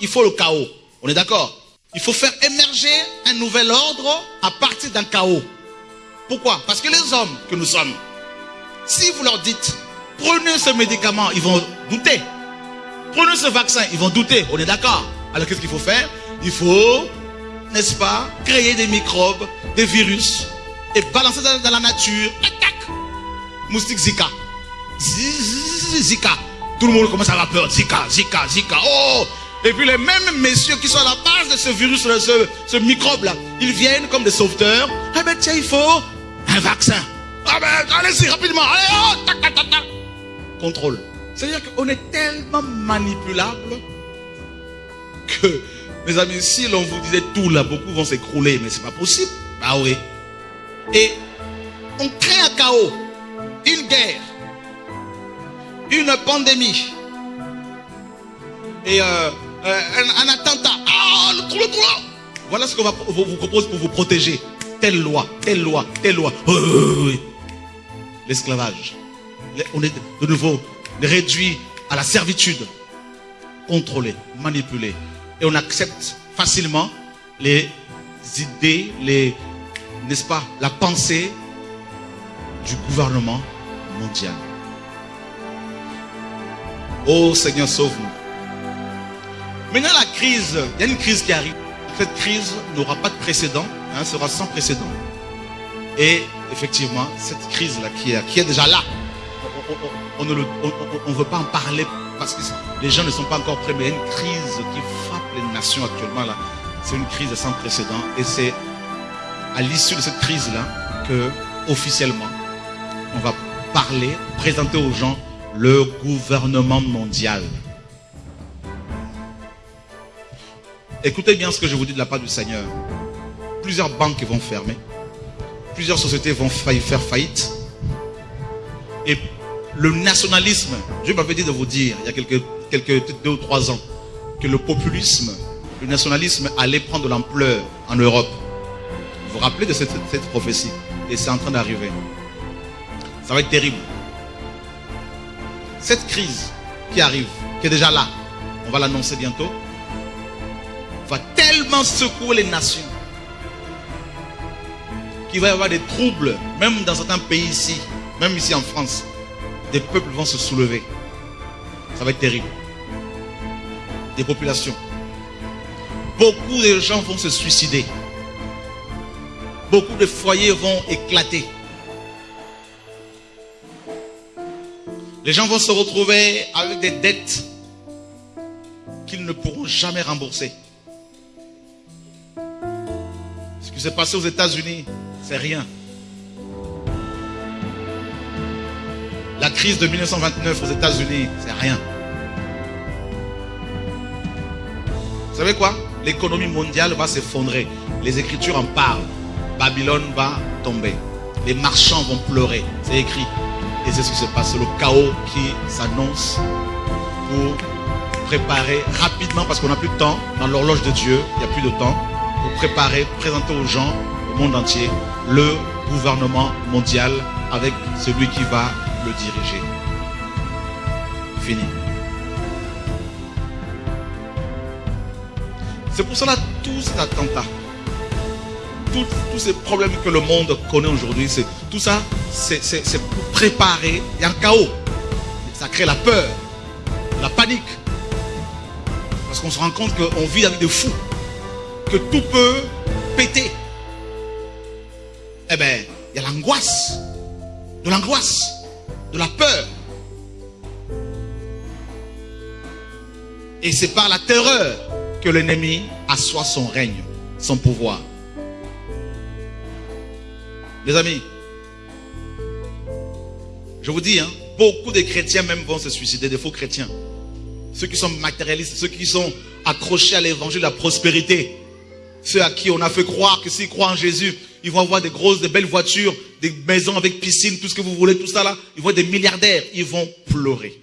il faut le chaos. On est d'accord? Il faut faire émerger un nouvel ordre à partir d'un chaos. Pourquoi? Parce que les hommes que nous sommes, si vous leur dites, prenez ce médicament, ils vont douter. Prenez ce vaccin, ils vont douter. On est d'accord? Alors qu'est-ce qu'il faut faire? Il faut, n'est-ce pas, créer des microbes, des virus, et balancer dans, la nature. Attaque Moustique Zika. Zika. Tout le monde commence à avoir peur. Zika, Zika, Zika. Oh Et puis les mêmes messieurs qui sont à la base de ce virus, ce, ce microbe-là, ils viennent comme des sauveteurs. Ah ben tiens, il faut un vaccin. Ah ben allez-y rapidement. Allez, oh. Contrôle. C'est-à-dire qu'on est tellement manipulable que, mes amis, si l'on vous disait tout là, beaucoup vont s'écrouler, mais c'est pas possible. Bah oui. Et on crée un chaos, une guerre, une pandémie et euh, euh, un, attentat. Ah, le. Voilà ce qu'on va vous propose pour vous protéger. Telle loi, telle loi, telle loi. L'esclavage. On est de nouveau réduit à la servitude, contrôlé, manipulé. Et on accepte facilement les idées, n'est-ce pas, la pensée du gouvernement mondial. Oh Seigneur, sauve-nous. Maintenant, la crise, il y a une crise qui arrive. Cette crise n'aura pas de précédent, hein, sera sans précédent. Et effectivement, cette crise-là qui est, qui est déjà là, on ne veut pas en parler parce que les gens ne sont pas encore prêts, mais il y a une crise qui frappe les nations actuellement. C'est une crise sans précédent et c'est à l'issue de cette crise-là que, officiellement, on va parler, présenter aux gens le gouvernement mondial. Écoutez bien ce que je vous dis de la part du Seigneur. Plusieurs banques vont fermer. Plusieurs sociétés vont faire faillite. Et le nationalisme, Dieu m'avait dit de vous dire, il y a quelques, quelques deux ou trois ans, que le populisme, le nationalisme allait prendre de l'ampleur en Europe. Vous vous rappelez de cette, prophétie? Et c'est en train d'arriver. Ça va être terrible. Cette crise qui arrive, qui est déjà là, on va l'annoncer bientôt, va tellement secouer les nations qu'il va y avoir des troubles, même dans certains pays ici, même ici en France. Des peuples vont se soulever. Ça va être terrible. Des populations. Beaucoup de gens vont se suicider. Beaucoup de foyers vont éclater. Les gens vont se retrouver avec des dettes qu'ils ne pourront jamais rembourser. S'est passé aux États-Unis, c'est rien. La crise de 1929 aux États-Unis, c'est rien. Vous savez quoi? L'économie mondiale va s'effondrer. Les Écritures en parlent. Babylone va tomber. Les marchands vont pleurer. C'est écrit. Et c'est ce qui se passe. Le chaos qui s'annonce pour préparer rapidement, parce qu'on n'a plus de temps, dans l'horloge de Dieu, il n'y a plus de temps, pour préparer, présenter aux gens, au monde entier, le gouvernement mondial avec celui qui va le diriger. Fini. C'est pour cela tous ces attentats, tous, ces problèmes que le monde connaît aujourd'hui, c'est tout ça, c'est pour préparer. Il y a un chaos. Ça crée la peur, la panique. Parce qu'on se rend compte qu'on vit avec des fous, que tout peut péter. Eh bien, il y a l'angoisse, de l'angoisse, de la peur. Et c'est par la terreur que l'ennemi assoit son règne, son pouvoir. Les amis, je vous dis, hein, beaucoup de chrétiens même vont se suicider, des faux chrétiens. Ceux qui sont matérialistes, ceux qui sont accrochés à l'évangile de la prospérité. Ceux à qui on a fait croire que s'ils croient en Jésus, ils vont avoir des grosses, des belles voitures, des maisons avec piscine, tout ce que vous voulez, tout ça là. Ils vont être des milliardaires. Ils vont pleurer.